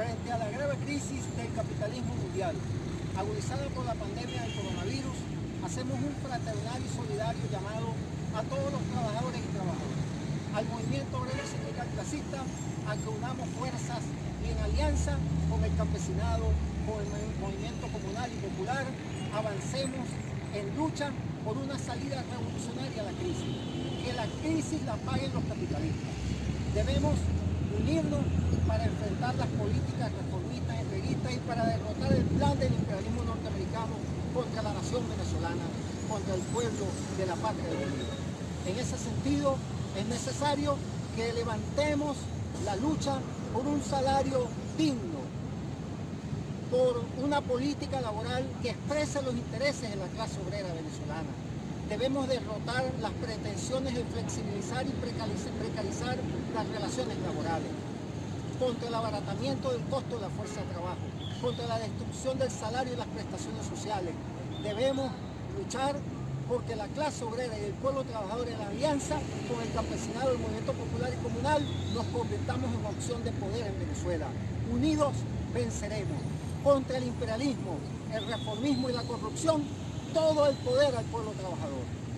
Frente a la grave crisis del capitalismo mundial, agudizada por la pandemia del coronavirus, hacemos un fraternal y solidario llamado a todos los trabajadores y trabajadoras, al movimiento obrero sindical clasista, a que unamos fuerzas y en alianza con el campesinado, con el movimiento comunal y popular, avancemos en lucha por una salida revolucionaria a la crisis. Que la crisis la paguen los capitalistas. Debemos unirnos para enfrentar las políticas reformistas, entreguistas y para derrotar el plan del imperialismo norteamericano contra la nación venezolana, contra el pueblo de la patria de Bolívar. En ese sentido, es necesario que levantemos la lucha por un salario digno, por una política laboral que exprese los intereses de la clase obrera venezolana. Debemos derrotar las pretensiones de flexibilizar y precarizar las relaciones laborales, contra el abaratamiento del costo de la fuerza de trabajo, contra la destrucción del salario y las prestaciones sociales. Debemos luchar porque la clase obrera y el pueblo trabajador en alianza con el campesinado, el movimiento popular y comunal nos convirtamos en opción de poder en Venezuela. Unidos venceremos contra el imperialismo, el reformismo y la corrupción, todo el poder al pueblo trabajador.